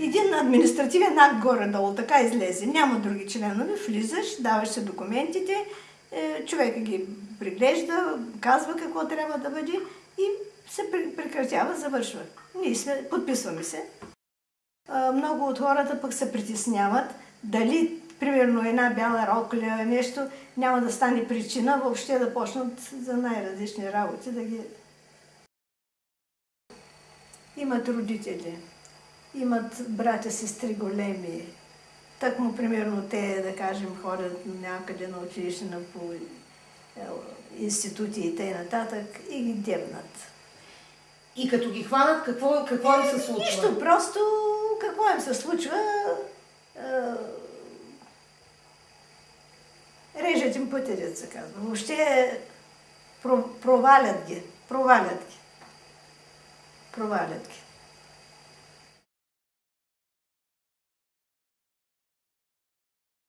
един административен акт горе-долу, така излезе. Няма други членове, влизаш, даваш се документите, е, човека ги приглежда, казва какво трябва да бъде и се прекратява, завършва. Ние сме, подписваме се. Много от хората пък се притесняват дали, примерно, една бяла рокля, нещо, няма да стане причина въобще да почнат за най-различни работи да ги... Имат родители, имат братя, сестри големи. Так му, примерно, те, да кажем, ходят някъде на училище, на по е, институти и т.н. и ги дебнат. И като ги хванат, какво, какво им се случва? Нищо, просто какво им се случва? режат им се казва. Въобще провалят ги. Провалят ги. провалять.